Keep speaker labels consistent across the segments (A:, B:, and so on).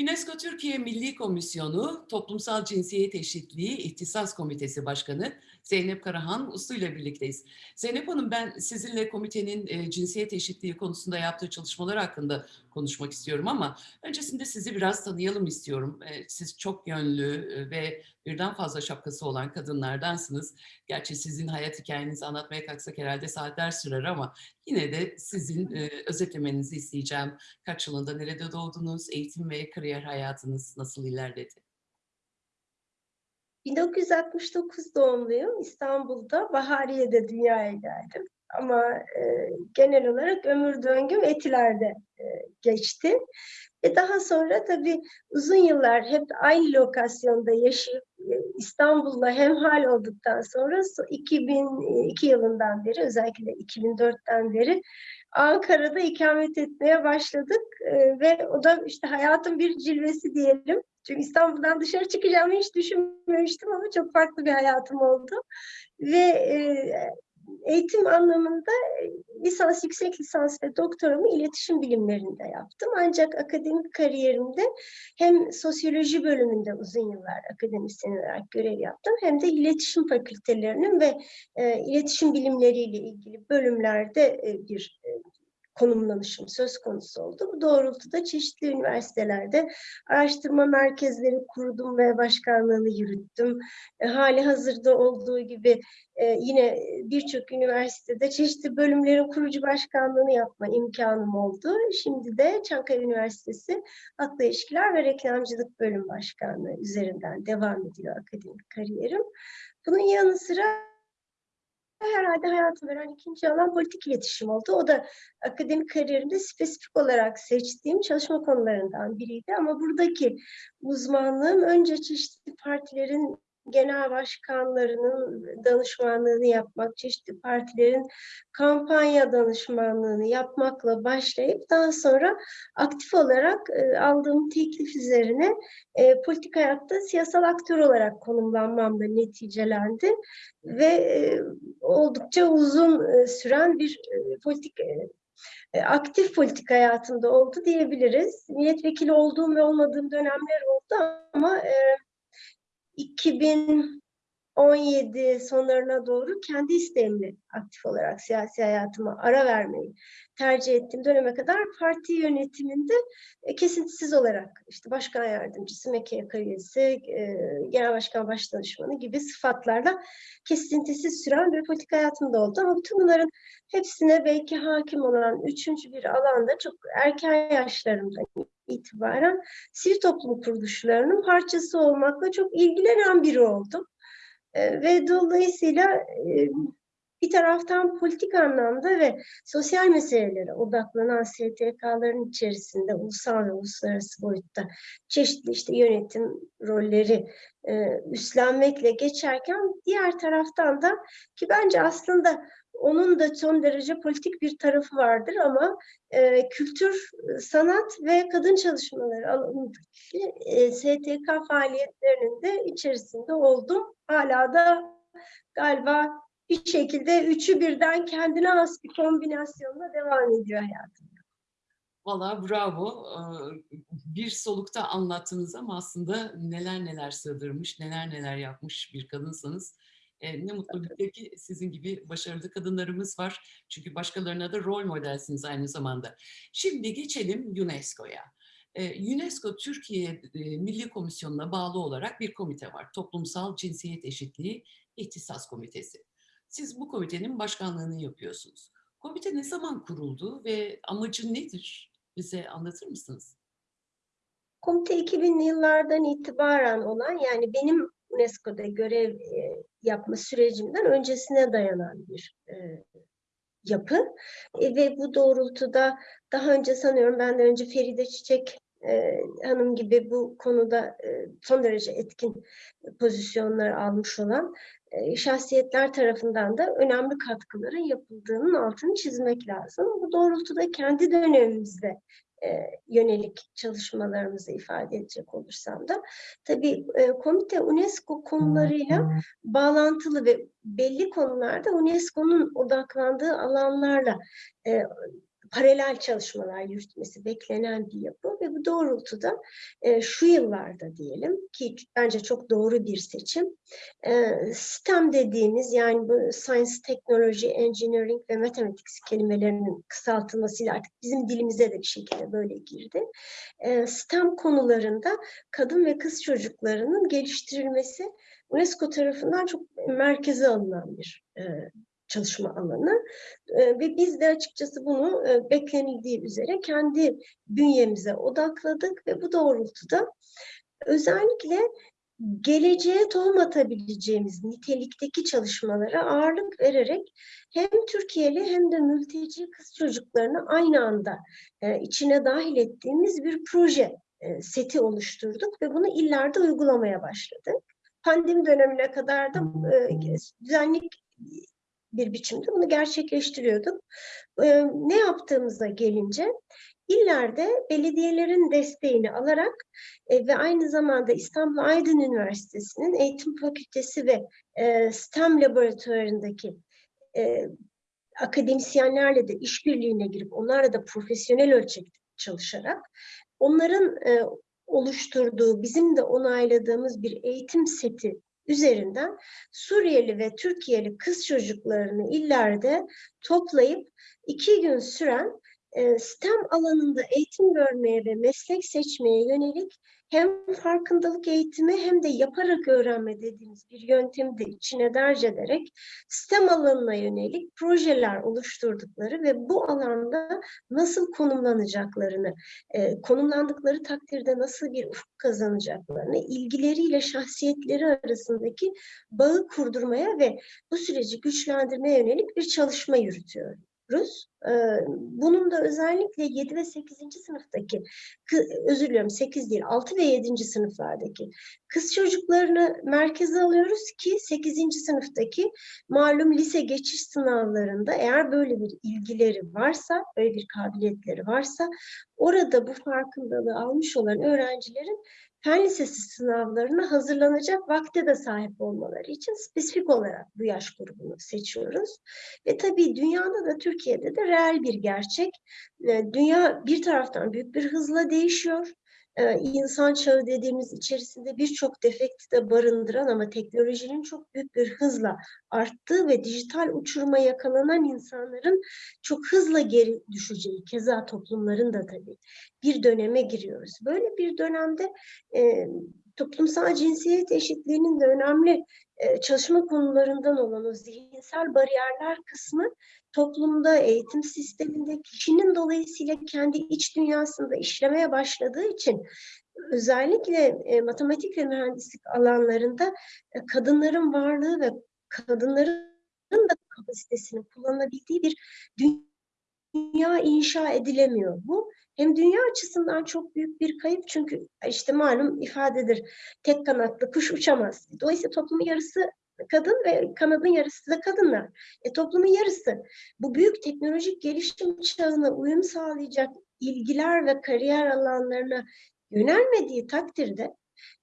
A: UNESCO Türkiye Milli Komisyonu Toplumsal Cinsiyet Eşitliği İhtisas Komitesi Başkanı Zeynep Karahan Uslu ile birlikteyiz. Zeynep Hanım ben sizinle komitenin e, cinsiyet eşitliği konusunda yaptığı çalışmalar hakkında konuşmak istiyorum ama öncesinde sizi biraz tanıyalım istiyorum. E, siz çok yönlü e, ve birden fazla şapkası olan kadınlardansınız. Gerçi sizin hayat hikayenizi anlatmaya kalksak herhalde saatler sürer ama yine de sizin e, özetlemenizi isteyeceğim. Kaç yılında nerede doğdunuz, eğitim ve kariyer hayatınız nasıl ilerledi?
B: 1969 doğumluyum. İstanbul'da Bahariye'de dünyaya geldim. Ama e, genel olarak ömür döngüm Etiler'de e, geçti. Ve daha sonra tabii uzun yıllar hep aynı lokasyonda yaşayıp e, İstanbul'la hemhal olduktan sonra 2002 yılından beri özellikle 2004'ten beri Ankara'da ikamet etmeye başladık e, ve o da işte hayatın bir cilvesi diyelim. Çünkü İstanbul'dan dışarı çıkacağımı hiç düşünmemiştim ama çok farklı bir hayatım oldu. Ve e, eğitim anlamında e, lisans, yüksek lisans ve doktoramı iletişim bilimlerinde yaptım. Ancak akademik kariyerimde hem sosyoloji bölümünde uzun yıllar akademisyen olarak görev yaptım hem de iletişim fakültelerinin ve e, iletişim bilimleriyle ilgili bölümlerde e, bir konumlanışım söz konusu oldu. Bu doğrultuda çeşitli üniversitelerde araştırma merkezleri kurdum ve başkanlığını yürüttüm. E, hali hazırda olduğu gibi e, yine birçok üniversitede çeşitli bölümlerin kurucu başkanlığını yapma imkanım oldu. Şimdi de Çankaya Üniversitesi Halkla İlişkiler ve Reklamcılık Bölüm Başkanlığı üzerinden devam ediyor akademik kariyerim. Bunun yanı sıra herhalde hayatım veren ikinci alan politik iletişim oldu. O da akademik kariyerimde spesifik olarak seçtiğim çalışma konularından biriydi. Ama buradaki uzmanlığım önce çeşitli partilerin genel başkanlarının danışmanlığını yapmak, çeşitli partilerin kampanya danışmanlığını yapmakla başlayıp daha sonra aktif olarak e, aldığım teklif üzerine e, politik hayatta siyasal aktör olarak konumlanmamla neticelendi ve e, oldukça uzun süren bir politik aktif politik hayatımda oldu diyebiliriz. Milletvekili olduğum ve olmadığım dönemler oldu ama 2000 2017 sonlarına doğru kendi isteğimle aktif olarak siyasi hayatıma ara vermeyi tercih ettiğim döneme kadar parti yönetiminde e, kesintisiz olarak işte başkan yardımcısı, MKYK üyesi, e, genel başkan başdanışmanı gibi sıfatlarla kesintisiz süren bir politik hayatımda oldu. Ama bütün bunların hepsine belki hakim olan üçüncü bir alanda çok erken yaşlarımda itibaren sivil toplum kuruluşlarının parçası olmakla çok ilgilenen biri oldum. E, ve dolayısıyla bir taraftan politik anlamda ve sosyal meselelere odaklanan STK'ların içerisinde ulusal ve uluslararası boyutta çeşitli işte yönetim rolleri üstlenmekle geçerken diğer taraftan da ki bence aslında onun da son derece politik bir tarafı vardır ama e, kültür, sanat ve kadın çalışmaları alanındaki e, STK faaliyetlerinin de içerisinde oldum. Hala da galiba bir şekilde üçü birden kendine has bir kombinasyonla devam ediyor hayatım.
A: Valla bravo. Bir solukta anlattınız ama aslında neler neler sığdırmış, neler neler yapmış bir kadınsanız e, ne mutlu ki sizin gibi başarılı kadınlarımız var. Çünkü başkalarına da rol modelsiniz aynı zamanda. Şimdi geçelim UNESCO'ya. E, UNESCO Türkiye e, Milli Komisyonu'na bağlı olarak bir komite var. Toplumsal Cinsiyet Eşitliği İhtisas Komitesi. Siz bu komitenin başkanlığını yapıyorsunuz. Komite ne zaman kuruldu ve amacı nedir? Bize anlatır mısınız?
B: Komite 2000'li yıllardan itibaren olan yani benim UNESCO'da görev e, yapma sürecimden öncesine dayanan bir e, yapı. E, ve bu doğrultuda daha önce sanıyorum ben de önce Feride Çiçek hanım gibi bu konuda son derece etkin pozisyonlar almış olan şahsiyetler tarafından da önemli katkıların yapıldığının altını çizmek lazım. Bu doğrultuda kendi dönemimizde yönelik çalışmalarımızı ifade edecek olursam da tabii komite UNESCO konularıyla bağlantılı ve belli konularda UNESCO'nun odaklandığı alanlarla paralel çalışmalar yürütmesi beklenen bir yapı ve bu doğrultuda e, şu yıllarda diyelim ki bence çok doğru bir seçim. E, STEM dediğimiz yani bu Science, Technology, Engineering ve Mathematics kelimelerinin kısaltılmasıyla artık bizim dilimize de bir şekilde böyle girdi. E, STEM konularında kadın ve kız çocuklarının geliştirilmesi UNESCO tarafından çok merkeze alınan bir e, çalışma alanı ve biz de açıkçası bunu beklenildiği üzere kendi bünyemize odakladık ve bu doğrultuda özellikle geleceğe tohum atabileceğimiz nitelikteki çalışmalara ağırlık vererek hem Türkiye'li hem de mülteci kız çocuklarını aynı anda içine dahil ettiğimiz bir proje seti oluşturduk ve bunu illerde uygulamaya başladık. Pandemi dönemine kadar da düzenli bir biçimde bunu gerçekleştiriyorduk. E, ne yaptığımıza gelince illerde belediyelerin desteğini alarak e, ve aynı zamanda İstanbul Aydın Üniversitesi'nin eğitim fakültesi ve e, STEM laboratuvarındaki e, akademisyenlerle de işbirliğine girip onlarla da profesyonel ölçekte çalışarak onların e, oluşturduğu, bizim de onayladığımız bir eğitim seti üzerinden Suriyeli ve Türkiye'li kız çocuklarını illerde toplayıp iki gün süren STEM alanında eğitim görmeye ve meslek seçmeye yönelik hem farkındalık eğitimi hem de yaparak öğrenme dediğimiz bir yöntemi de içine derc ederek STEM alanına yönelik projeler oluşturdukları ve bu alanda nasıl konumlanacaklarını, e, konumlandıkları takdirde nasıl bir ufuk kazanacaklarını, ilgileriyle şahsiyetleri arasındaki bağı kurdurmaya ve bu süreci güçlendirmeye yönelik bir çalışma yürütüyoruz. Bunun da özellikle 7 ve 8. sınıftaki, özür diliyorum 8 değil 6 ve 7. sınıflardaki kız çocuklarını merkeze alıyoruz ki 8. sınıftaki malum lise geçiş sınavlarında eğer böyle bir ilgileri varsa, böyle bir kabiliyetleri varsa orada bu farkındalığı almış olan öğrencilerin fen lisesi sınavlarına hazırlanacak vakte de sahip olmaları için spesifik olarak bu yaş grubunu seçiyoruz. Ve tabii dünyada da Türkiye'de de reel bir gerçek. Dünya bir taraftan büyük bir hızla değişiyor insan çağı dediğimiz içerisinde birçok defekti de barındıran ama teknolojinin çok büyük bir hızla arttığı ve dijital uçuruma yakalanan insanların çok hızla geri düşeceği, keza toplumların da tabii bir döneme giriyoruz. Böyle bir dönemde e, toplumsal cinsiyet eşitliğinin de önemli e, çalışma konularından olan o zihinsel bariyerler kısmı toplumda, eğitim sisteminde kişinin dolayısıyla kendi iç dünyasında işlemeye başladığı için özellikle e, matematik ve mühendislik alanlarında e, kadınların varlığı ve kadınların da kapasitesini kullanabildiği bir dünya inşa edilemiyor. Bu hem dünya açısından çok büyük bir kayıp çünkü işte malum ifadedir tek kanatlı kuş uçamaz. Dolayısıyla toplumun yarısı kadın ve kanadın yarısı da kadınlar. E, toplumun yarısı bu büyük teknolojik gelişim çağına uyum sağlayacak ilgiler ve kariyer alanlarına yönelmediği takdirde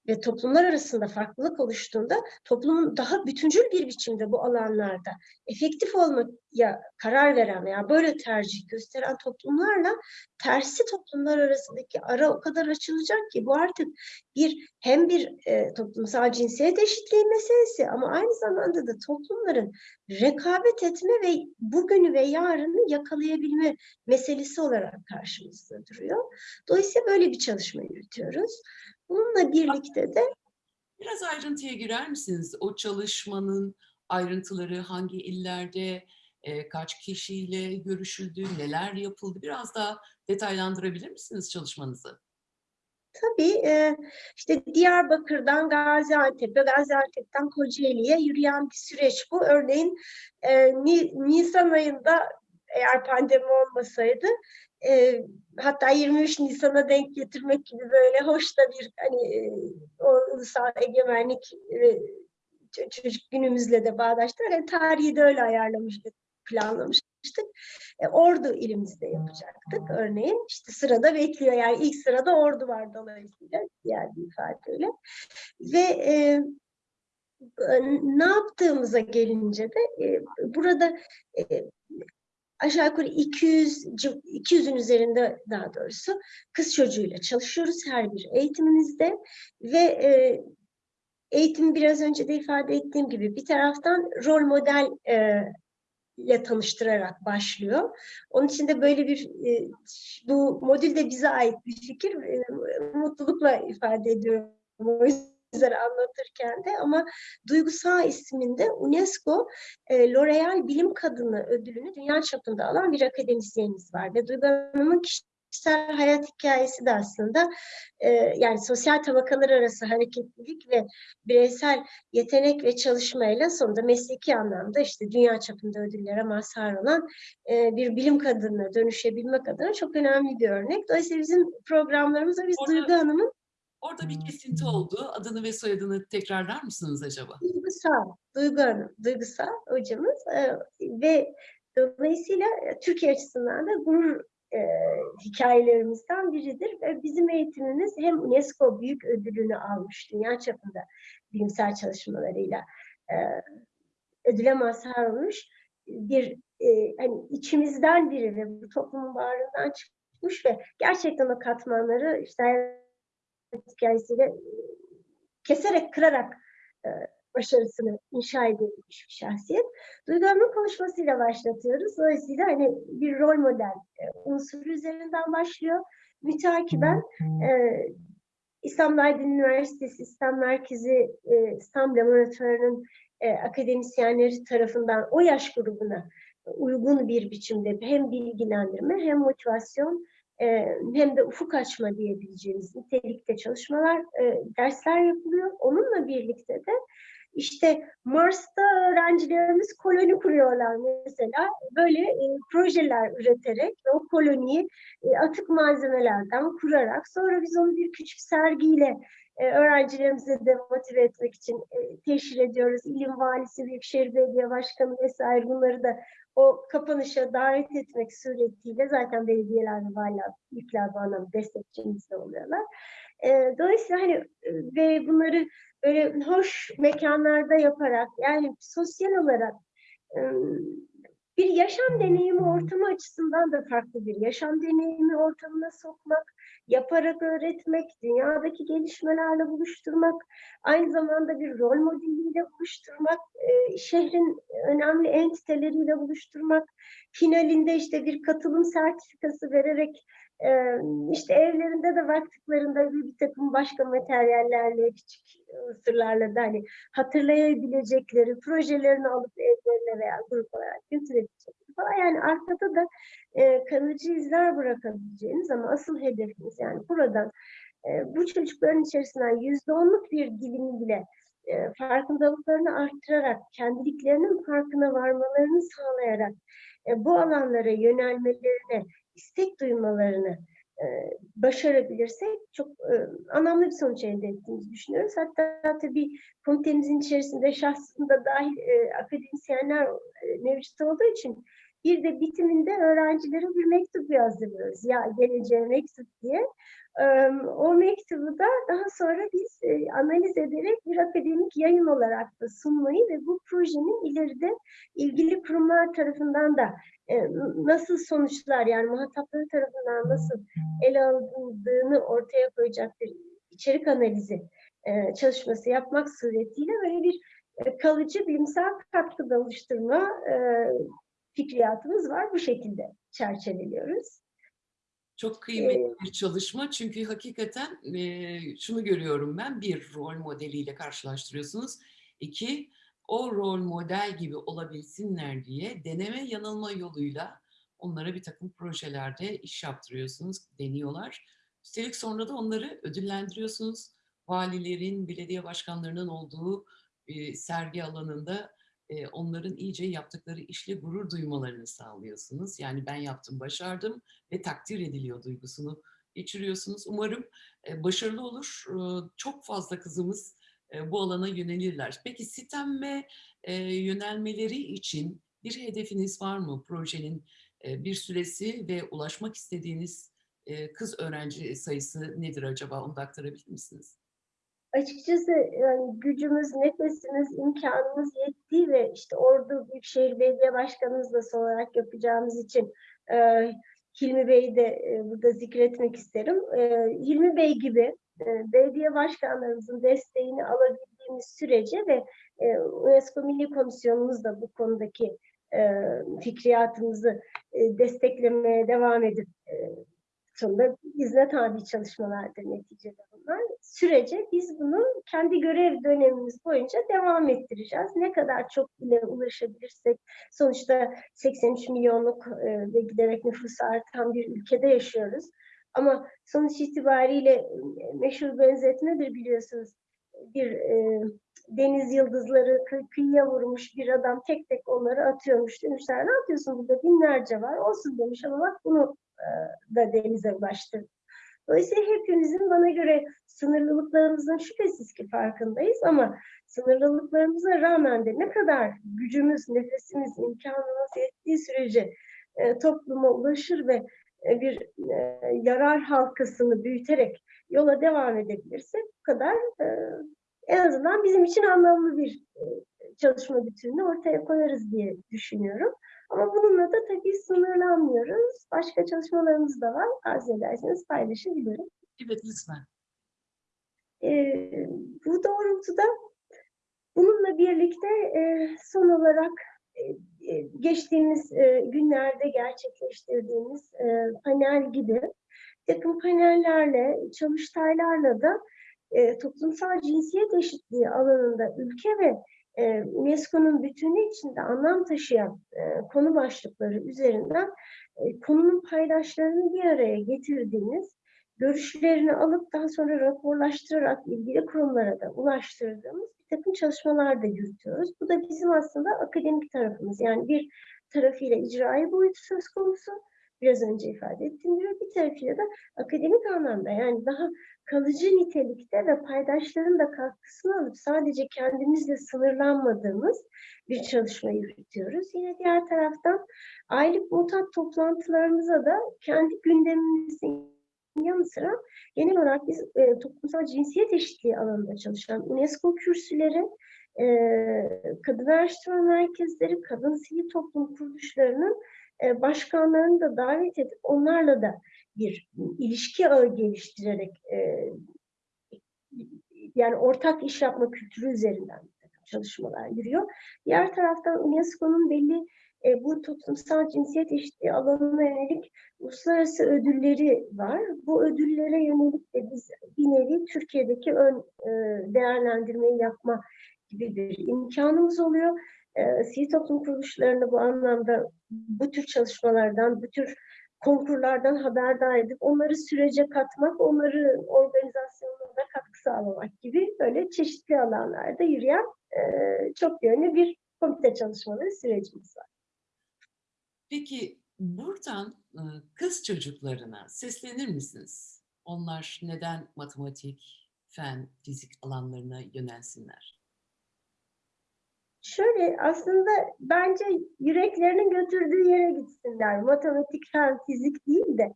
B: ve toplumlar arasında farklılık oluştuğunda toplumun daha bütüncül bir biçimde bu alanlarda efektif olmaya karar veren veya böyle tercih gösteren toplumlarla tersi toplumlar arasındaki ara o kadar açılacak ki bu artık bir hem bir e, toplumsal cinsiyet eşitliği meselesi ama aynı zamanda da toplumların rekabet etme ve bugünü ve yarını yakalayabilme meselesi olarak karşımızda duruyor. Dolayısıyla böyle bir çalışma yürütüyoruz. Bununla birlikte de
A: Biraz ayrıntıya girer misiniz? O çalışmanın ayrıntıları hangi illerde, e, kaç kişiyle görüşüldü, neler yapıldı? Biraz daha detaylandırabilir misiniz çalışmanızı?
B: tabii e, işte Diyarbakır'dan Gaziantep'e, Gaziantep'ten Kocaeli'ye yürüyen bir süreç bu. Örneğin e, Nisan ayında eğer pandemi olmasaydı e, hatta 23 Nisan'a denk getirmek gibi böyle hoş da bir hani e, o ulusal egemenlik ve çocuk günümüzle de bağdaştık. Yani tarihi de öyle ayarlamıştık, planlamıştık. E, ordu ilimizde yapacaktık örneğin. İşte sırada bekliyor yani ilk sırada ordu var dolayısıyla diğer bir ifadeyle. Ve e, ne yaptığımıza gelince de e, burada e, aşağı yukarı 200 civ- 200'ün üzerinde daha doğrusu kız çocuğuyla çalışıyoruz her bir eğitimimizde ve e, eğitim biraz önce de ifade ettiğim gibi bir taraftan rol model e, ile tanıştırarak başlıyor. Onun için de böyle bir e, bu modül de bize ait bir fikir. E, mutlulukla ifade ediyorum o yüzden anlatırken de ama Duygusal isminde UNESCO e, L'Oreal Bilim Kadını ödülünü dünya çapında alan bir akademisyenimiz var ve Duygu Hanım'ın kişisel hayat hikayesi de aslında e, yani sosyal tabakalar arası hareketlilik ve bireysel yetenek ve çalışmayla sonunda mesleki anlamda işte dünya çapında ödüllere mazhar olan e, bir bilim kadınına dönüşebilmek adına çok önemli bir örnek. Dolayısıyla bizim programlarımızda biz
A: Orada-
B: Duygu Hanım'ın
A: Orada bir kesinti oldu. Adını ve soyadını tekrarlar mısınız acaba?
B: Duygusal, Duygu Hanım, Duygusal hocamız e, ve dolayısıyla e, Türkiye açısından da gurur e, hikayelerimizden biridir. Ve bizim eğitimimiz hem UNESCO büyük ödülünü almış dünya çapında bilimsel çalışmalarıyla e, ödüle mazhar olmuş bir e, hani içimizden biri ve bu toplumun bağrından çıkmış ve gerçekten o katmanları işte hikayesiyle keserek, kırarak e, başarısını inşa edilmiş bir şahsiyet. Duygu Hanım'ın konuşmasıyla başlatıyoruz. Dolayısıyla hani bir rol model e, unsuru üzerinden başlıyor. Mütakiben e, İstanbul Aydın Üniversitesi İslam Merkezi e, İslam Laboratuvarı'nın e, akademisyenleri tarafından o yaş grubuna uygun bir biçimde hem bilgilendirme hem motivasyon hem de ufuk açma diyebileceğimiz nitelikte çalışmalar, dersler yapılıyor. Onunla birlikte de işte Mars'ta öğrencilerimiz koloni kuruyorlar mesela. Böyle projeler üreterek o koloniyi atık malzemelerden kurarak sonra biz onu bir küçük sergiyle e, öğrencilerimizi de motive etmek için e, teşhir ediyoruz. İlim Valisi, Büyükşehir Belediye Başkanı vesaire bunları da o kapanışa davet etmek suretiyle zaten belediyeler ve valiler, büyükler bu anlamda destekçimiz de oluyorlar. E, dolayısıyla hani e, ve bunları böyle hoş mekanlarda yaparak yani sosyal olarak e, bir yaşam deneyimi ortamı açısından da farklı bir yaşam deneyimi ortamına sokmak, yaparak öğretmek, dünyadaki gelişmelerle buluşturmak, aynı zamanda bir rol modeliyle buluşturmak, e, şehrin önemli entiteleriyle buluşturmak, finalinde işte bir katılım sertifikası vererek e, işte evlerinde de baktıklarında bir, takım başka materyallerle, küçük sırlarla da hani hatırlayabilecekleri projelerini alıp evlerine veya grup olarak götürebilecekleri falan. Yani arkada da e, kalıcı izler bırakabileceğiniz ama asıl hedefimiz yani buradan e, bu çocukların içerisinden yüzde onluk bir dilimi bile e, farkındalıklarını arttırarak, kendiliklerinin farkına varmalarını sağlayarak e, bu alanlara yönelmelerine, istek duymalarını e, başarabilirsek çok e, anlamlı bir sonuç elde ettiğimizi düşünüyoruz. Hatta tabii komitemizin içerisinde şahsında dahil e, akademisyenler e, mevcut olduğu için bir de bitiminde öğrencilere bir mektup yazdırıyoruz. Ya geleceğe mektup diye. O mektubu da daha sonra biz e, analiz ederek bir akademik yayın olarak da sunmayı ve bu projenin ileride ilgili kurumlar tarafından da e, nasıl sonuçlar yani muhatapları tarafından nasıl ele alındığını ortaya koyacak bir içerik analizi e, çalışması yapmak suretiyle böyle bir kalıcı bilimsel katkıda oluşturma fikriyatımız var. Bu şekilde çerçeveliyoruz.
A: Çok kıymetli bir çalışma çünkü hakikaten e, şunu görüyorum ben bir rol modeliyle karşılaştırıyorsunuz. İki o rol model gibi olabilsinler diye deneme yanılma yoluyla onlara bir takım projelerde iş yaptırıyorsunuz, deniyorlar. Üstelik sonra da onları ödüllendiriyorsunuz. Valilerin, belediye başkanlarının olduğu e, sergi alanında e, onların iyice yaptıkları işle gurur duymalarını sağlıyorsunuz. Yani ben yaptım, başardım ve takdir ediliyor duygusunu geçiriyorsunuz. Umarım e, başarılı olur. E, çok fazla kızımız e, bu alana yönelirler. Peki sitem ve e, yönelmeleri için bir hedefiniz var mı? Projenin e, bir süresi ve ulaşmak istediğiniz e, kız öğrenci sayısı nedir acaba? Onu da aktarabilir misiniz?
B: Açıkçası yani gücümüz, nefesimiz, imkanımız yettiği ve işte Ordu Büyükşehir Belediye Başkanımız da son olarak yapacağımız için e, Hilmi Bey'i de e, burada zikretmek isterim. E, Hilmi Bey gibi e, belediye başkanlarımızın desteğini alabildiğimiz sürece ve e, UNESCO Milli Komisyonumuz da bu konudaki e, fikriyatımızı e, desteklemeye devam edip e, sonunda hizmet tabi çalışmalardır neticede bunlar. Sürece biz bunu kendi görev dönemimiz boyunca devam ettireceğiz. Ne kadar çok ile ulaşabilirsek sonuçta 83 milyonluk e, ve giderek nüfusu artan bir ülkede yaşıyoruz. Ama sonuç itibariyle e, meşhur benzetmedir biliyorsunuz. Bir e, deniz yıldızları kı- kıyıya vurmuş bir adam tek tek onları atıyormuş. Demişler ne yapıyorsun burada binlerce var. Olsun demiş ama bak bunu da denize ulaştırdı. Dolayısıyla hepimizin bana göre sınırlılıklarımızın şüphesiz ki farkındayız ama sınırlılıklarımıza rağmen de ne kadar gücümüz, nefesimiz, imkanımız yettiği sürece e, topluma ulaşır ve e, bir e, yarar halkasını büyüterek yola devam edebilirsek bu kadar e, en azından bizim için anlamlı bir e, çalışma bütününü ortaya koyarız diye düşünüyorum. Ama bununla da tabii sınırlanmıyoruz. Başka çalışmalarımız da var. Arzu ederseniz paylaşabilirim.
A: Evet lütfen.
B: Ee, bu doğrultuda bununla birlikte e, son olarak e, e, geçtiğimiz e, günlerde gerçekleştirdiğimiz e, panel gibi takım panellerle, çalıştaylarla da e, toplumsal cinsiyet eşitliği alanında ülke ve e, UNESCO'nun bütünü içinde anlam taşıyan e, konu başlıkları üzerinden e, konunun paydaşlarını bir araya getirdiğimiz, görüşlerini alıp daha sonra raporlaştırarak ilgili kurumlara da ulaştırdığımız bir takım çalışmalar da yürütüyoruz. Bu da bizim aslında akademik tarafımız. Yani bir tarafıyla icraî boyutu söz konusu, biraz önce ifade ettiğim gibi bir tarafıyla da akademik anlamda yani daha kalıcı nitelikte ve paydaşların da katkısını alıp sadece kendimizle sınırlanmadığımız bir çalışma yürütüyoruz. Yine diğer taraftan aylık mutat toplantılarımıza da kendi gündemimizin yanı sıra genel olarak biz e, toplumsal cinsiyet eşitliği alanında çalışan UNESCO kürsüleri, e, kadın araştırma merkezleri, kadın sivil toplum kuruluşlarının e, başkanlarını da davet edip onlarla da bir ilişki ağı geliştirerek e, yani ortak iş yapma kültürü üzerinden çalışmalar yürüyor. Diğer taraftan UNESCO'nun belli e, bu toplumsal cinsiyet eşitliği alanına yönelik uluslararası ödülleri var. Bu ödüllere yönelik de biz bir nevi Türkiye'deki ön e, değerlendirmeyi yapma gibi bir imkanımız oluyor. E, sivil toplum kuruluşlarını bu anlamda bu tür çalışmalardan, bu tür konkurlardan haberdar edip onları sürece katmak, onları organizasyonuna da katkı sağlamak gibi böyle çeşitli alanlarda yürüyen e, çok yönlü bir komite çalışmaları sürecimiz var.
A: Peki buradan e, kız çocuklarına seslenir misiniz? Onlar neden matematik, fen, fizik alanlarına yönelsinler?
B: Şöyle aslında bence yüreklerinin götürdüğü yere gitsinler. Matematik, fen, fizik değil de.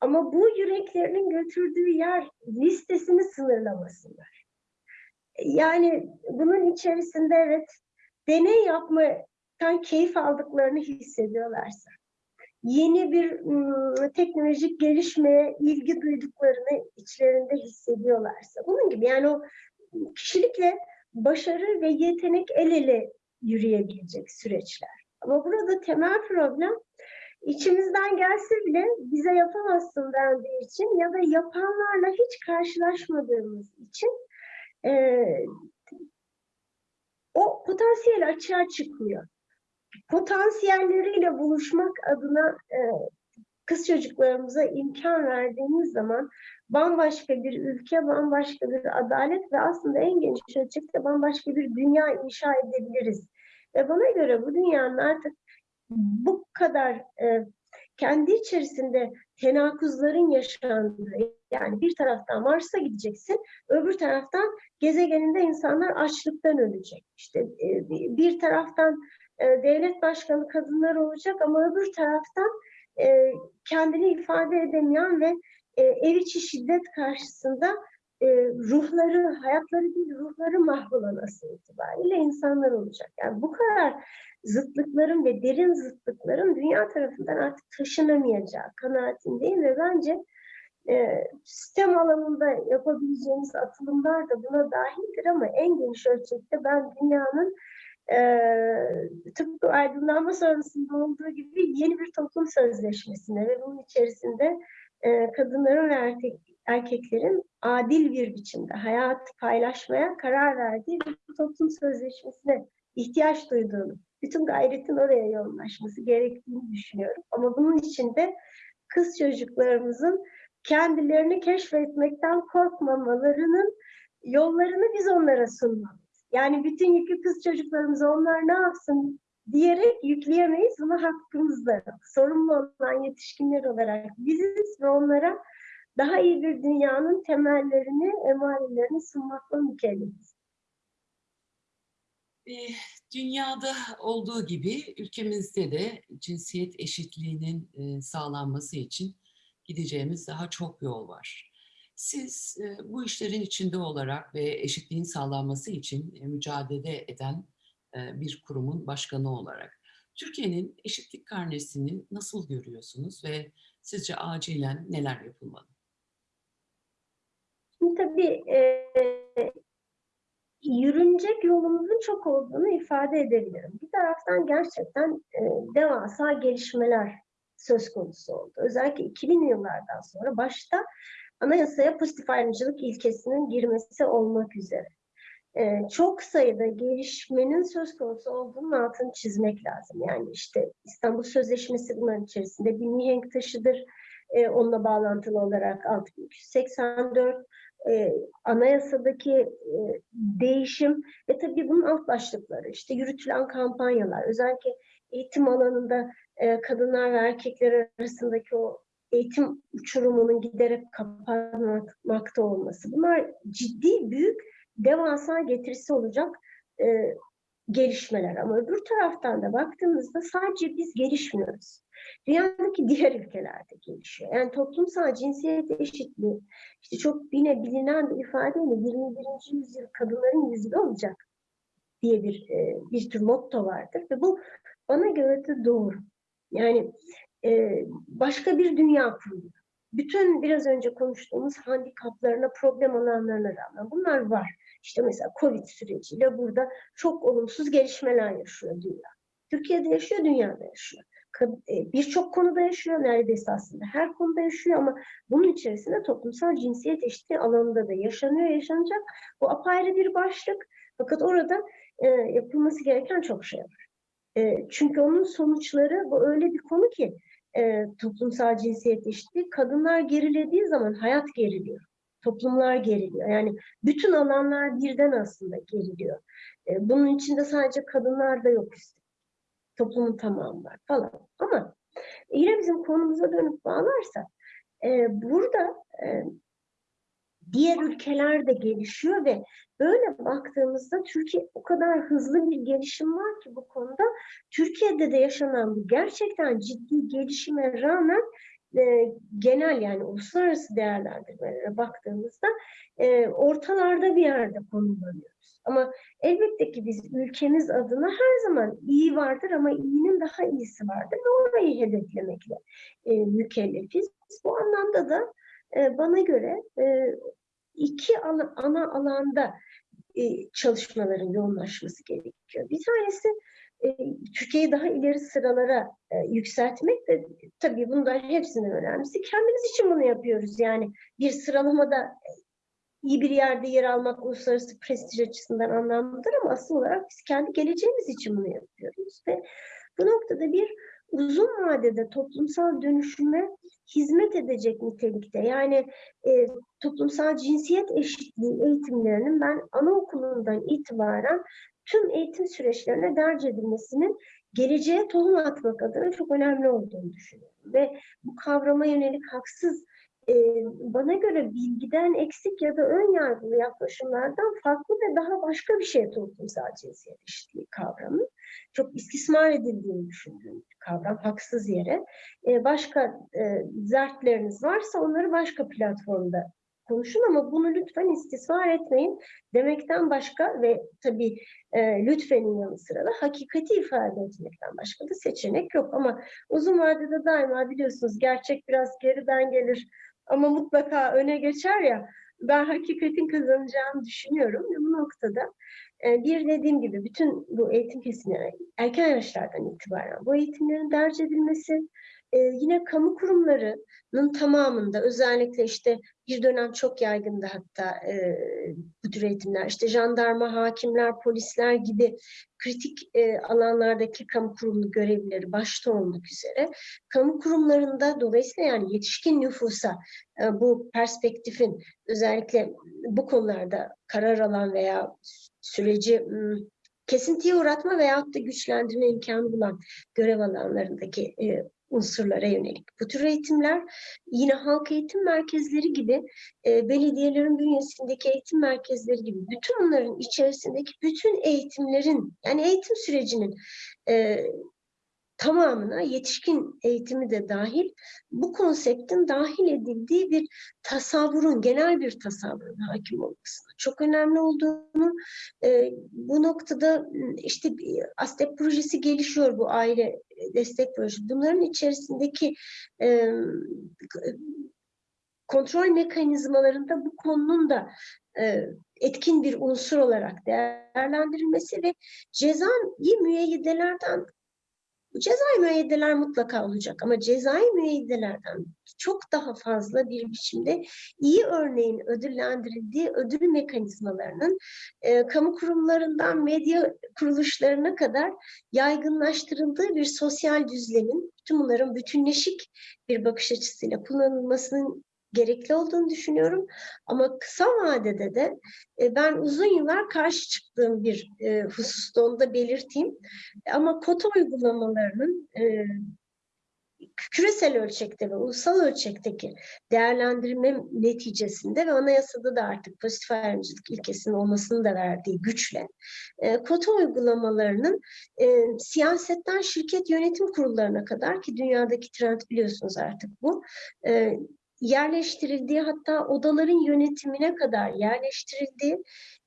B: Ama bu yüreklerinin götürdüğü yer listesini sınırlamasınlar. Yani bunun içerisinde evet deney yapmaktan keyif aldıklarını hissediyorlarsa, yeni bir ım, teknolojik gelişmeye ilgi duyduklarını içlerinde hissediyorlarsa, bunun gibi yani o kişilikle başarı ve yetenek el ele yürüyebilecek süreçler. Ama burada temel problem içimizden gelse bile bize yapamazsın dendiği için ya da yapanlarla hiç karşılaşmadığımız için e, o potansiyel açığa çıkmıyor. Potansiyelleriyle buluşmak adına e, kız çocuklarımıza imkan verdiğimiz zaman bambaşka bir ülke, bambaşka bir adalet ve aslında en geniş ölçekte bambaşka bir dünya inşa edebiliriz. Ve bana göre bu dünyanın artık bu kadar e, kendi içerisinde tenakuzların yaşandığı, yani bir taraftan Mars'a gideceksin, öbür taraftan gezegeninde insanlar açlıktan ölecek. İşte e, bir taraftan e, devlet başkanı kadınlar olacak ama öbür taraftan e, kendini ifade edemeyen ve e, ev içi şiddet karşısında e, ruhları, hayatları değil ruhları mahvolan asıl itibariyle insanlar olacak. Yani bu kadar zıtlıkların ve derin zıtlıkların dünya tarafından artık taşınamayacağı kanaatindeyim ve bence e, sistem alanında yapabileceğimiz atılımlar da buna dahildir ama en geniş ölçekte ben dünyanın e, tıpkı aydınlanma sonrasında olduğu gibi yeni bir toplum sözleşmesine ve bunun içerisinde kadınların ve erkek, erkeklerin adil bir biçimde hayatı paylaşmaya karar verdiği bir toplum sözleşmesine ihtiyaç duyduğunu, bütün gayretin oraya yoğunlaşması gerektiğini düşünüyorum. Ama bunun için de kız çocuklarımızın kendilerini keşfetmekten korkmamalarının yollarını biz onlara sunmalıyız. Yani bütün yükü kız çocuklarımıza onlar ne yapsın diyerek yükleyemeyiz. Bunu hakkımızda sorumlu olan yetişkinler olarak biziz ve onlara daha iyi bir dünyanın temellerini, emarelerini sunmakla mükellefiz.
A: E, dünyada olduğu gibi ülkemizde de cinsiyet eşitliğinin e, sağlanması için gideceğimiz daha çok yol var. Siz e, bu işlerin içinde olarak ve eşitliğin sağlanması için e, mücadele eden e, bir kurumun başkanı olarak Türkiye'nin eşitlik karnesini nasıl görüyorsunuz ve sizce acilen neler yapılmalı?
B: Şimdi tabii e, yürünecek yolumuzun çok olduğunu ifade edebilirim. Bir taraftan gerçekten e, devasa gelişmeler söz konusu oldu. Özellikle 2000 yıllardan sonra başta anayasaya pozitif ayrımcılık ilkesinin girmesi olmak üzere. Ee, çok sayıda gelişmenin söz konusu olduğunun altını çizmek lazım. Yani işte İstanbul Sözleşmesi bunların içerisinde bir mihenk taşıdır. Ee, onunla bağlantılı olarak 6284 e, anayasadaki e, değişim ve tabii bunun alt başlıkları işte yürütülen kampanyalar özellikle eğitim alanında e, kadınlar ve erkekler arasındaki o eğitim uçurumunun giderek kapanmakta olması. Bunlar ciddi, büyük, devasa getirisi olacak e, gelişmeler. Ama öbür taraftan da baktığımızda sadece biz gelişmiyoruz. Dünyadaki diğer ülkelerde gelişiyor. Yani toplumsal cinsiyet eşitliği, işte çok yine bilinen bir ifadeyle 21. yüzyıl kadınların yüzyılı olacak diye bir e, bir tür motto vardır ve bu bana göre de doğru. Yani e, başka bir dünya kuruluyor. Bütün biraz önce konuştuğumuz handikaplarına, problem alanlarına rağmen bunlar var. İşte mesela Covid süreciyle burada çok olumsuz gelişmeler yaşıyor dünya. Türkiye'de yaşıyor, dünyada yaşıyor. E, birçok konuda yaşıyor, neredeyse aslında her konuda yaşıyor ama bunun içerisinde toplumsal cinsiyet eşitliği alanında da yaşanıyor, yaşanacak. Bu apayrı bir başlık. Fakat orada e, yapılması gereken çok şey var. E, çünkü onun sonuçları bu öyle bir konu ki e, toplumsal cinsiyet eşitliği kadınlar gerilediği zaman hayat geriliyor. Toplumlar geriliyor. Yani bütün alanlar birden aslında geriliyor. E, bunun içinde sadece kadınlar da yok üstelik. Toplumun tamamı var falan. Ama yine bizim konumuza dönüp bağlarsak e, burada e, diğer ülkeler de gelişiyor ve böyle baktığımızda Türkiye o kadar hızlı bir gelişim var ki bu konuda Türkiye'de de yaşanan bu gerçekten ciddi gelişime rağmen e, genel yani uluslararası değerlendirmelere baktığımızda e, ortalarda bir yerde konumlanıyoruz. Ama elbette ki biz ülkemiz adına her zaman iyi vardır ama iyinin daha iyisi vardır ve orayı hedeflemekle e, mükellefiz. Bu anlamda da e, bana göre e, iki ana, alanda e, çalışmaların yoğunlaşması gerekiyor. Bir tanesi e, Türkiye'yi daha ileri sıralara yükseltmek de tabii bunlar hepsinin önemlisi. Kendimiz için bunu yapıyoruz. Yani bir sıralamada iyi bir yerde yer almak uluslararası prestij açısından anlamlıdır ama asıl olarak biz kendi geleceğimiz için bunu yapıyoruz ve bu noktada bir uzun vadede toplumsal dönüşüme hizmet edecek nitelikte. Yani e, toplumsal cinsiyet eşitliği eğitimlerinin ben anaokulundan itibaren tüm eğitim süreçlerine derc edilmesinin geleceğe tohum atmak adına çok önemli olduğunu düşünüyorum. Ve bu kavrama yönelik haksız e, bana göre bilgiden eksik ya da ön yargılı yaklaşımlardan farklı ve daha başka bir şey toplumsal cinsiyet eşitliği kavramı. Çok istismar edildiğini düşündüğüm bir kavram, haksız yere. E, başka e, zertleriniz varsa onları başka platformda konuşun ama bunu lütfen istismar etmeyin demekten başka ve tabii e, lütfenin yanı sıra da hakikati ifade etmekten başka da seçenek yok. Ama uzun vadede daima biliyorsunuz gerçek biraz geriden gelir ama mutlaka öne geçer ya ben hakikatin kazanacağını düşünüyorum ve bu noktada bir dediğim gibi bütün bu eğitim kesimleri erken yaşlardan itibaren bu eğitimlerin derc edilmesi, e, yine kamu kurumlarının tamamında özellikle işte bir dönem çok yaygındı hatta e, bu tür eğitimler. İşte jandarma, hakimler, polisler gibi kritik e, alanlardaki kamu kurumu görevlileri başta olmak üzere kamu kurumlarında dolayısıyla yani yetişkin nüfusa e, bu perspektifin özellikle bu konularda karar alan veya süreci kesintiye uğratma veyahut da güçlendirme imkanı bulan görev alanlarındaki e, unsurlara yönelik. Bu tür eğitimler yine halk eğitim merkezleri gibi e, belediyelerin bünyesindeki eğitim merkezleri gibi bütün bunların içerisindeki bütün eğitimlerin yani eğitim sürecinin e, tamamına yetişkin eğitimi de dahil bu konseptin dahil edildiği bir tasavvurun, genel bir tasavvurun hakim olmasına çok önemli olduğunu e, bu noktada işte ASTEP projesi gelişiyor bu aile destek projesi. Bunların içerisindeki e, kontrol mekanizmalarında bu konunun da e, etkin bir unsur olarak değerlendirilmesi ve cezai müeyyidelerden Cezai müeyyideler mutlaka olacak. Ama cezai müeyyidelerden çok daha fazla bir biçimde iyi örneğin ödüllendirildiği ödül mekanizmalarının e, kamu kurumlarından medya kuruluşlarına kadar yaygınlaştırıldığı bir sosyal düzlemin tüm bunların bütünleşik bir bakış açısıyla kullanılmasının gerekli olduğunu düşünüyorum. Ama kısa vadede de e, ben uzun yıllar karşı çıktığım bir e, hususta onu da belirteyim. Ama kota uygulamalarının e, küresel ölçekte ve ulusal ölçekteki değerlendirme neticesinde ve anayasada da artık pozitif ayrımcılık ilkesinin olmasını da verdiği güçle e, kota uygulamalarının e, siyasetten şirket yönetim kurullarına kadar ki dünyadaki trend biliyorsunuz artık bu e, yerleştirildiği hatta odaların yönetimine kadar yerleştirildiği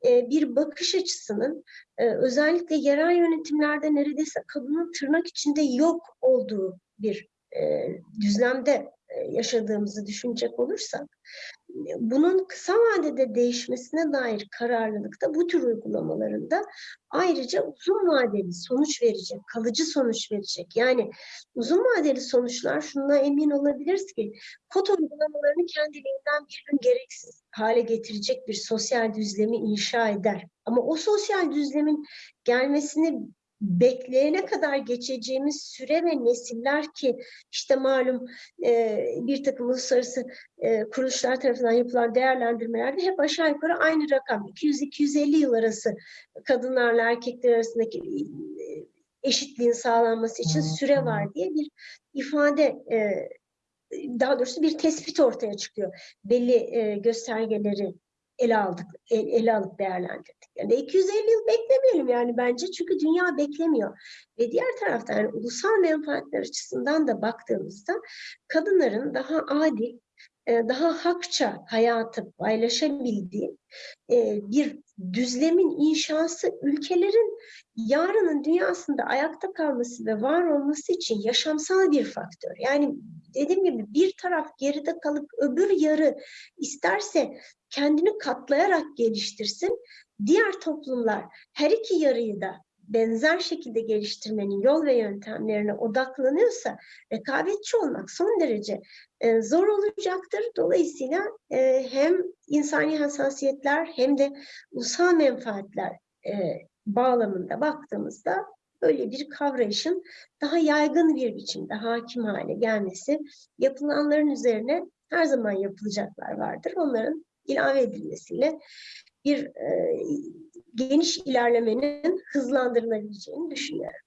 B: e, bir bakış açısının e, özellikle yerel yönetimlerde neredeyse kadının tırnak içinde yok olduğu bir e, düzlemde yaşadığımızı düşünecek olursak bunun kısa vadede değişmesine dair kararlılıkta bu tür uygulamalarında ayrıca uzun vadeli sonuç verecek, kalıcı sonuç verecek. Yani uzun vadeli sonuçlar şuna emin olabiliriz ki kod uygulamalarını kendiliğinden bir gün gereksiz hale getirecek bir sosyal düzlemi inşa eder. Ama o sosyal düzlemin gelmesini bekleyene kadar geçeceğimiz süre ve nesiller ki işte malum e, bir takım uluslararası e, kuruluşlar tarafından yapılan değerlendirmelerde hep aşağı yukarı aynı rakam 200-250 yıl arası kadınlarla erkekler arasındaki e, eşitliğin sağlanması için süre var diye bir ifade e, daha doğrusu bir tespit ortaya çıkıyor. Belli e, göstergeleri ele aldık, ele, ele alıp değerlendirdik. Yani 250 yıl beklemeyelim yani bence çünkü dünya beklemiyor. Ve diğer taraftan yani ulusal menfaatler açısından da baktığımızda kadınların daha adil, e, daha hakça hayatı paylaşabildiği e, bir düzlemin inşası ülkelerin yarının dünyasında ayakta kalması ve var olması için yaşamsal bir faktör. Yani dediğim gibi bir taraf geride kalıp öbür yarı isterse kendini katlayarak geliştirsin. Diğer toplumlar her iki yarıyı da benzer şekilde geliştirmenin yol ve yöntemlerine odaklanıyorsa rekabetçi olmak son derece e, zor olacaktır. Dolayısıyla e, hem insani hassasiyetler hem de ulusal menfaatler e, bağlamında baktığımızda böyle bir kavrayışın daha yaygın bir biçimde hakim hale gelmesi, yapılanların üzerine her zaman yapılacaklar vardır. Onların ilave edilmesiyle bir e, geniş ilerlemenin hızlandırılabileceğini düşünüyorum.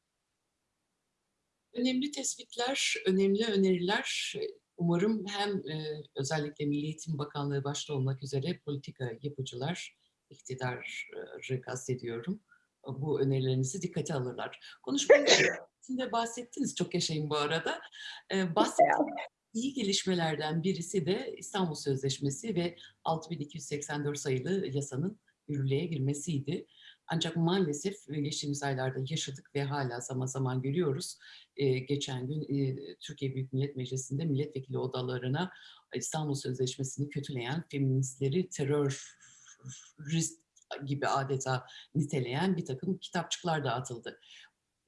A: Önemli tespitler, önemli öneriler. Umarım hem e, özellikle Milli Eğitim Bakanlığı başta olmak üzere politika yapıcılar, iktidarı kastediyorum, bu önerilerinizi dikkate alırlar. Konuşmanın içinde bahsettiniz, çok yaşayın bu arada. E, bahsettiniz iyi gelişmelerden birisi de İstanbul Sözleşmesi ve 6284 sayılı yasanın yürürlüğe girmesiydi. Ancak maalesef e, geçtiğimiz aylarda yaşadık ve hala zaman zaman görüyoruz. Ee, geçen gün e, Türkiye Büyük Millet Meclisi'nde milletvekili odalarına İstanbul Sözleşmesi'ni kötüleyen feministleri terörist gibi adeta niteleyen bir takım kitapçıklar dağıtıldı.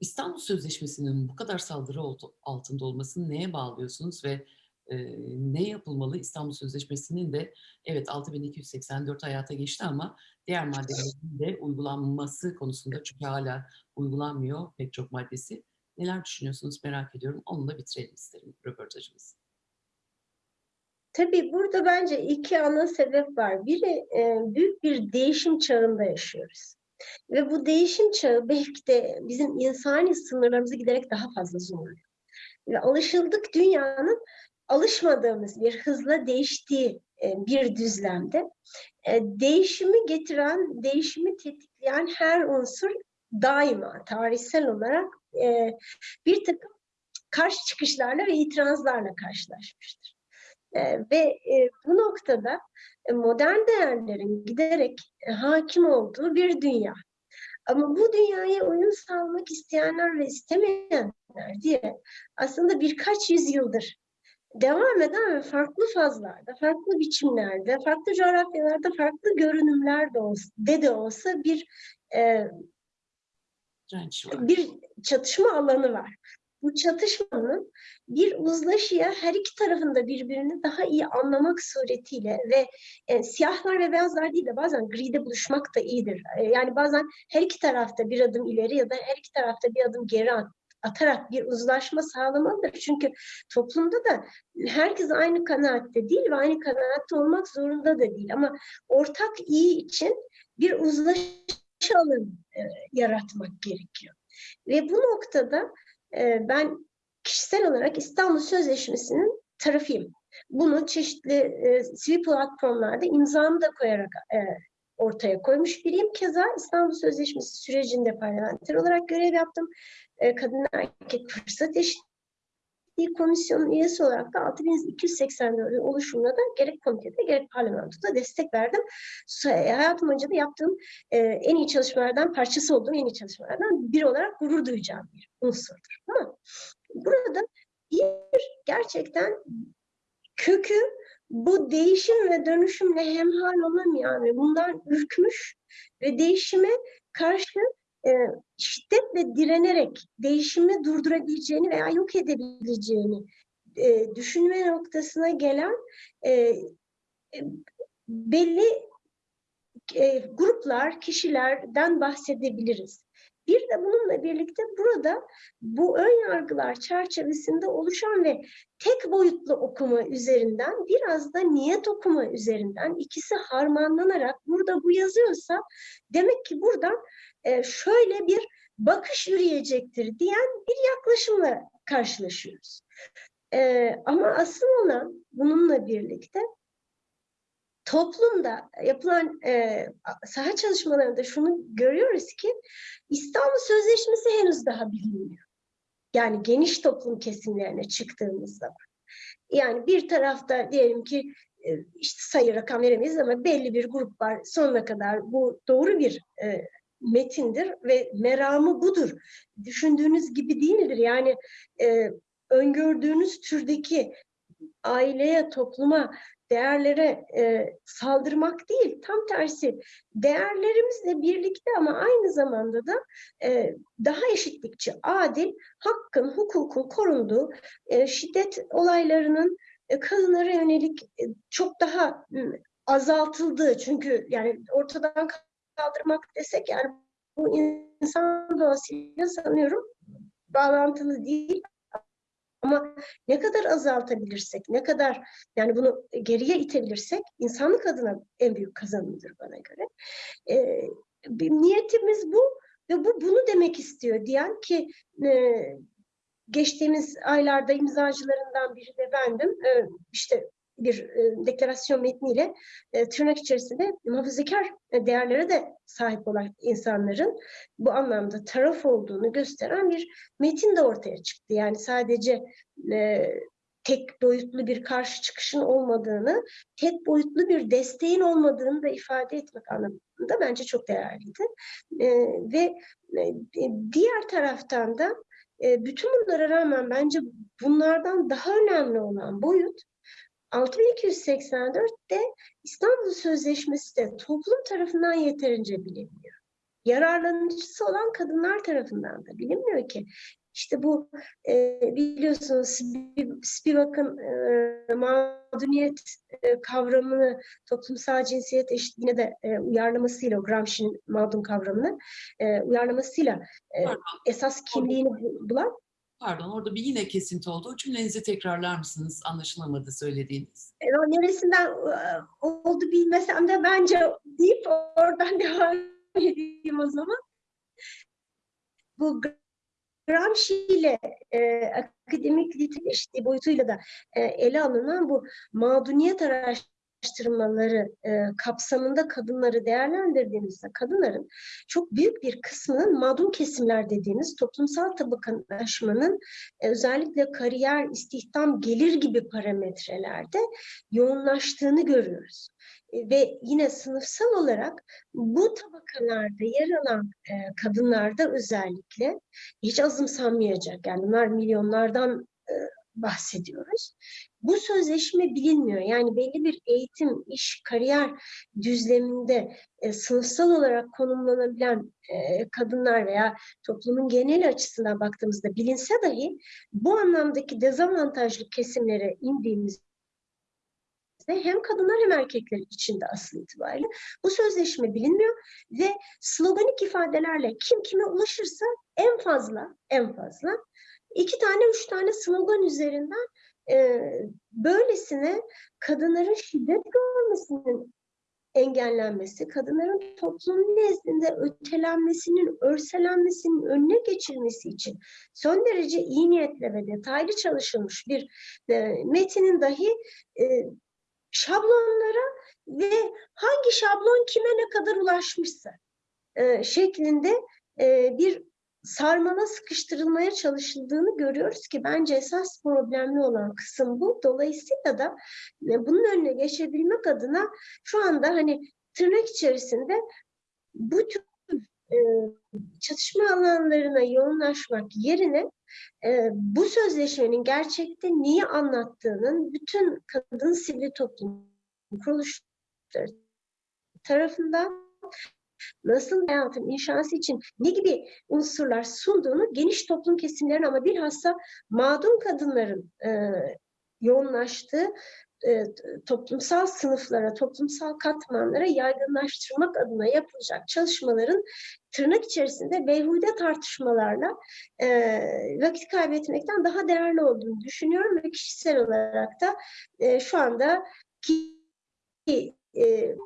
A: İstanbul Sözleşmesi'nin bu kadar saldırı altında olmasını neye bağlıyorsunuz ve ne yapılmalı? İstanbul Sözleşmesi'nin de evet 6284 hayata geçti ama diğer maddelerin de uygulanması konusunda çünkü hala uygulanmıyor pek çok maddesi. Neler düşünüyorsunuz merak ediyorum. Onunla bitirelim isterim röportajımızı.
B: Tabii burada bence iki ana sebep var. Biri büyük bir değişim çağında yaşıyoruz. Ve bu değişim çağı belki de bizim insani sınırlarımızı giderek daha fazla zorluyor. Ve alışıldık dünyanın alışmadığımız bir hızla değiştiği e, bir düzlemde e, değişimi getiren, değişimi tetikleyen her unsur daima tarihsel olarak e, bir takım karşı çıkışlarla ve itirazlarla karşılaşmıştır. Ve bu noktada modern değerlerin giderek hakim olduğu bir dünya. Ama bu dünyaya uyum sağlamak isteyenler ve istemeyenler diye aslında birkaç yüzyıldır devam eden ve farklı fazlarda, farklı biçimlerde, farklı coğrafyalarda, farklı görünümler de olsa, de, de olsa bir e, bir çatışma alanı var. Bu çatışmanın bir uzlaşıya her iki tarafında birbirini daha iyi anlamak suretiyle ve e, siyahlar ve beyazlar değil de bazen gride buluşmak da iyidir. E, yani bazen her iki tarafta bir adım ileri ya da her iki tarafta bir adım geri atarak bir uzlaşma sağlamalıdır. Çünkü toplumda da herkes aynı kanaatte değil ve aynı kanaatte olmak zorunda da değil. Ama ortak iyi için bir uzlaşı alanı e, yaratmak gerekiyor. Ve bu noktada e, ben kişisel olarak İstanbul Sözleşmesi'nin tarafıyım. Bunu çeşitli e, sivil platformlarda imzamı da koyarak e, ortaya koymuş biriyim. Keza İstanbul Sözleşmesi sürecinde parlamenter olarak görev yaptım. E, kadın erkek fırsat eşitliği komisyonun üyesi olarak da 6284 oluşumuna da gerek komitede gerek parlamentoda destek verdim. Hayatım boyunca da yaptığım e, en iyi çalışmalardan parçası olduğum en iyi çalışmalardan biri olarak gurur duyacağım bir unsurdur. Ama burada bir gerçekten kökü bu değişim ve dönüşümle hemhal olamayan ve bundan ürkmüş ve değişime karşı e, şiddetle direnerek değişimi durdurabileceğini veya yok edebileceğini e, düşünme noktasına gelen e, e, belli e, gruplar, kişilerden bahsedebiliriz. Bir de bununla birlikte burada bu ön yargılar çerçevesinde oluşan ve tek boyutlu okuma üzerinden biraz da niyet okuma üzerinden ikisi harmanlanarak burada bu yazıyorsa demek ki buradan e, şöyle bir bakış yürüyecektir diyen bir yaklaşımla karşılaşıyoruz. E, ama asıl olan bununla birlikte toplumda yapılan e, saha çalışmalarında şunu görüyoruz ki İstanbul Sözleşmesi henüz daha bilinmiyor. Yani geniş toplum kesimlerine çıktığımız zaman. Yani bir tarafta diyelim ki e, işte sayı rakam veremeyiz ama belli bir grup var sonuna kadar bu doğru bir e, metindir ve meramı budur. Düşündüğünüz gibi değildir. Yani e, öngördüğünüz türdeki aileye, topluma, değerlere e, saldırmak değil, tam tersi. Değerlerimizle birlikte ama aynı zamanda da e, daha eşitlikçi, adil, hakkın, hukukun korunduğu, e, şiddet olaylarının e, kadınlara yönelik e, çok daha azaltıldığı, çünkü yani ortadan kaldırmak desek yani bu insan doğasıyla sanıyorum bağlantılı değil ama ne kadar azaltabilirsek, ne kadar yani bunu geriye itebilirsek insanlık adına en büyük kazanımdır bana göre. Ee, niyetimiz bu ve bu bunu demek istiyor diyen ki e, geçtiğimiz aylarda imzacılarından biri de bendim. E, işte bir e, deklarasyon metniyle e, tırnak içerisinde muhafazakar e, değerlere de sahip olan insanların bu anlamda taraf olduğunu gösteren bir metin de ortaya çıktı. Yani sadece e, tek boyutlu bir karşı çıkışın olmadığını, tek boyutlu bir desteğin olmadığını da ifade etmek anlamında bence çok değerliydi. E, ve e, diğer taraftan da e, bütün bunlara rağmen bence bunlardan daha önemli olan boyut 6284'te İstanbul Sözleşmesi de toplum tarafından yeterince bilinmiyor. Yararlanıcısı olan kadınlar tarafından da bilinmiyor ki. İşte bu e, biliyorsunuz Spi- Spivak'ın e, mağduriyet e, kavramını toplumsal cinsiyet eşitliğine de e, uyarlamasıyla, Gramsci'nin mağdum kavramını e, uyarlamasıyla e, esas kimliğini bu- bulan
A: Pardon orada bir yine kesinti oldu. O cümlenizi tekrarlar mısınız? Anlaşılamadı söylediğiniz.
B: E, o neresinden e, oldu bilmesem de bence deyip oradan devam edeyim o zaman. Bu Gramsci ile e, akademik eşitliği boyutuyla da e, ele alınan bu mağduniyet araştırmaları e, kapsamında kadınları değerlendirdiğimizde kadınların çok büyük bir kısmının mağdum kesimler dediğimiz toplumsal tabakalaşmanın e, özellikle kariyer, istihdam, gelir gibi parametrelerde yoğunlaştığını görüyoruz. E, Ve yine sınıfsal olarak bu tabakalarda yer alan e, kadınlarda özellikle hiç azımsanmayacak. Yani bunlar milyonlardan e, bahsediyoruz. Bu sözleşme bilinmiyor. Yani belli bir eğitim, iş, kariyer düzleminde e, sınıfsal olarak konumlanabilen e, kadınlar veya toplumun genel açısından baktığımızda bilinse dahi bu anlamdaki dezavantajlı kesimlere indiğimizde hem kadınlar hem erkekler için de asıl itibariyle bu sözleşme bilinmiyor ve sloganik ifadelerle kim kime ulaşırsa en fazla en fazla iki tane üç tane slogan üzerinden e, böylesine kadınların şiddet görmesinin engellenmesi, kadınların toplum nezdinde ötelenmesinin, örselenmesinin önüne geçilmesi için son derece iyi niyetle ve detaylı çalışılmış bir e, metinin dahi e, şablonlara ve hangi şablon kime ne kadar ulaşmışsa e, şeklinde e, bir sarmala sıkıştırılmaya çalışıldığını görüyoruz ki bence esas problemli olan kısım bu. Dolayısıyla da e, bunun önüne geçebilmek adına şu anda hani tırnak içerisinde bu tür e, çatışma alanlarına yoğunlaşmak yerine e, bu sözleşmenin gerçekte neyi anlattığının bütün kadın sivil toplum kuruluşları tarafından nasıl hayatın inşası için ne gibi unsurlar sunduğunu geniş toplum kesimlerine ama bilhassa mağdum kadınların e, yoğunlaştığı e, toplumsal sınıflara, toplumsal katmanlara yaygınlaştırmak adına yapılacak çalışmaların tırnak içerisinde beyhude tartışmalarla e, vakit kaybetmekten daha değerli olduğunu düşünüyorum ve kişisel olarak da e, şu anda ki e,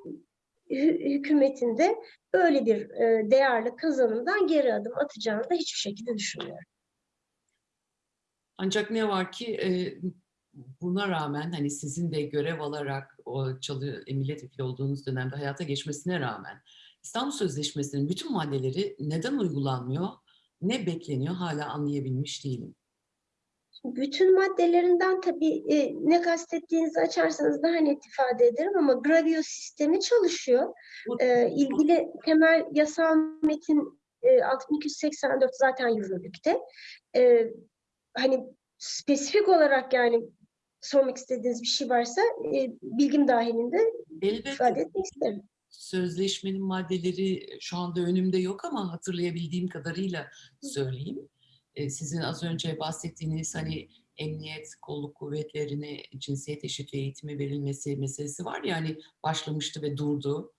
B: hükümetinde böyle bir e, değerli kazanımdan geri adım atacağını da hiçbir şekilde düşünmüyorum.
A: Ancak ne var ki e, buna rağmen hani sizin de görev alarak o çalı e, milletvekili olduğunuz dönemde hayata geçmesine rağmen İstanbul Sözleşmesi'nin bütün maddeleri neden uygulanmıyor, ne bekleniyor hala anlayabilmiş değilim.
B: Bütün maddelerinden tabii e, ne kastettiğinizi açarsanız daha net ifade ederim ama gravio sistemi çalışıyor. E, ilgili temel yasal metin e, 6284 zaten yürürlükte. E, hani spesifik olarak yani sormak istediğiniz bir şey varsa e, bilgim dahilinde
A: Elbette
B: ifade etmek isterim.
A: sözleşmenin maddeleri şu anda önümde yok ama hatırlayabildiğim kadarıyla söyleyeyim. E, Sizin az önce bahsettiğiniz hani emniyet, kolluk kuvvetlerine cinsiyet eşitliği eğitimi verilmesi meselesi var ya hani başlamıştı ve durdu.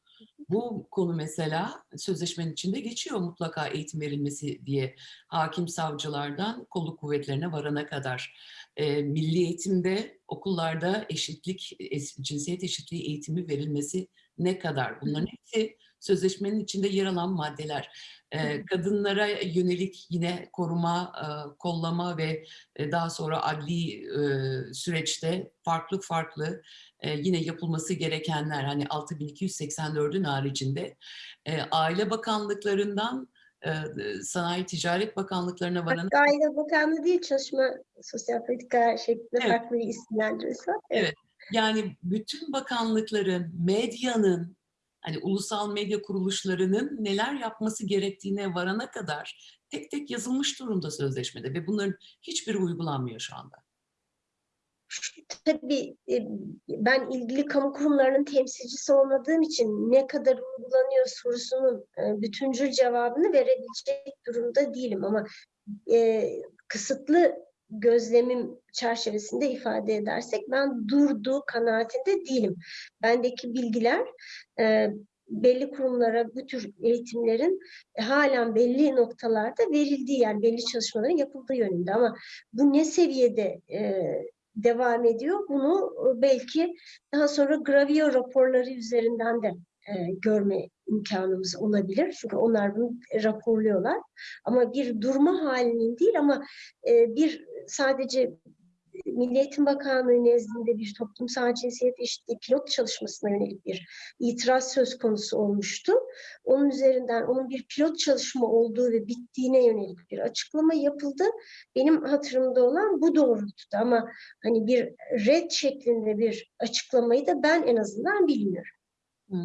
A: Bu konu mesela sözleşmenin içinde geçiyor mutlaka eğitim verilmesi diye hakim savcılardan kolluk kuvvetlerine varana kadar. E, milli eğitimde okullarda eşitlik, es- cinsiyet eşitliği eğitimi verilmesi ne kadar? Bunların hepsi sözleşmenin içinde yer alan maddeler. Ee, kadınlara yönelik yine koruma, e, kollama ve e, daha sonra adli e, süreçte farklı farklı e, yine yapılması gerekenler hani 6284'ün haricinde e, aile bakanlıklarından Sanayi Ticaret Bakanlıklarına varan
B: Hatta Aile Bakanlığı değil, Çalışma Sosyal Politika şeklinde
A: Evet.
B: farklı bir isimlendirmesi var. Evet.
A: yani bütün bakanlıkların, medyanın, hani ulusal medya kuruluşlarının neler yapması gerektiğine varana kadar tek tek yazılmış durumda sözleşmede ve bunların hiçbiri uygulanmıyor şu anda.
B: Tabii e, ben ilgili kamu kurumlarının temsilcisi olmadığım için ne kadar uygulanıyor sorusunun e, bütüncül cevabını verebilecek durumda değilim ama e, kısıtlı gözlemim çerçevesinde ifade edersek ben durduğu kanaatinde değilim. Bendeki bilgiler e, belli kurumlara bu tür eğitimlerin e, halen belli noktalarda verildiği yani belli çalışmaların yapıldığı yönünde ama bu ne seviyede e, devam ediyor. Bunu e, belki daha sonra gravio raporları üzerinden de e, görme imkanımız olabilir. Çünkü onlar bunu raporluyorlar. Ama bir durma halinin değil ama e, bir sadece Milli Eğitim Bakanlığı nezdinde bir toplumsal cinsiyet eşitliği pilot çalışmasına yönelik bir itiraz söz konusu olmuştu. Onun üzerinden onun bir pilot çalışma olduğu ve bittiğine yönelik bir açıklama yapıldı. Benim hatırımda olan bu doğrultuda ama hani bir red şeklinde bir açıklamayı da ben en azından bilmiyorum.
A: Hı.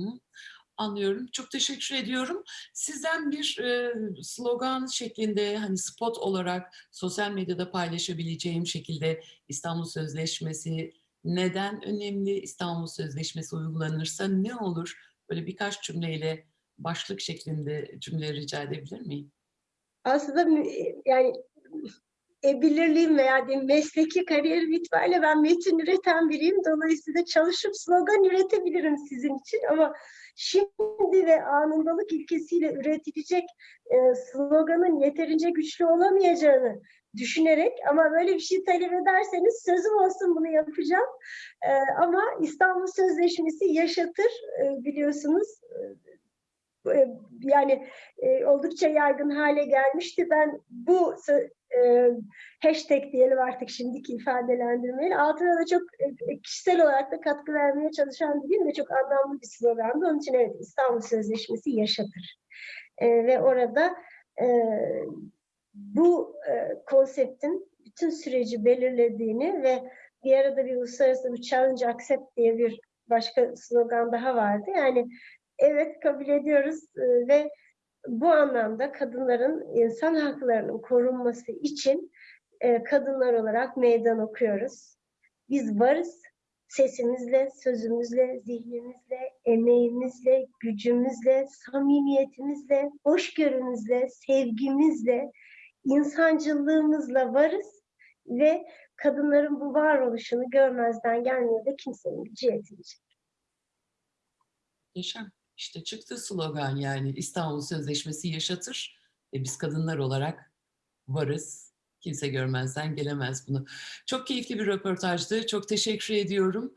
A: Anlıyorum. Çok teşekkür ediyorum. Sizden bir e, slogan şeklinde hani spot olarak sosyal medyada paylaşabileceğim şekilde İstanbul Sözleşmesi neden önemli? İstanbul Sözleşmesi uygulanırsa ne olur? Böyle birkaç cümleyle başlık şeklinde cümle rica edebilir miyim?
B: Aslında mü- yani e, belirliyim veya diyeyim, mesleki kariyerim itibariyle ben metin üreten biriyim. Dolayısıyla çalışıp slogan üretebilirim sizin için ama şimdi ve anındalık ilkesiyle üretilecek e, sloganın yeterince güçlü olamayacağını düşünerek ama böyle bir şey talep ederseniz sözüm olsun bunu yapacağım. E, ama İstanbul Sözleşmesi yaşatır e, biliyorsunuz. E, yani e, oldukça yaygın hale gelmişti. Ben bu e, hashtag diyelim artık şimdiki ifadelendirmeyle altına da çok e, kişisel olarak da katkı vermeye çalışan biriyim ve çok anlamlı bir slogandı. Onun için evet İstanbul Sözleşmesi yaşatır. E, ve orada e, bu e, konseptin bütün süreci belirlediğini ve bir arada bir uluslararası bir challenge accept diye bir başka slogan daha vardı. Yani evet kabul ediyoruz e, ve bu anlamda kadınların insan haklarının korunması için e, kadınlar olarak meydan okuyoruz. Biz varız. Sesimizle, sözümüzle, zihnimizle, emeğimizle, gücümüzle, samimiyetimizle, hoşgörümüzle, sevgimizle, insancılığımızla varız ve kadınların bu varoluşunu görmezden gelmeye de kimsenin gücü yetmeyecek.
A: Yaşam. İşte çıktı slogan yani İstanbul Sözleşmesi yaşatır ve biz kadınlar olarak varız. Kimse görmezden gelemez bunu. Çok keyifli bir röportajdı. Çok teşekkür ediyorum.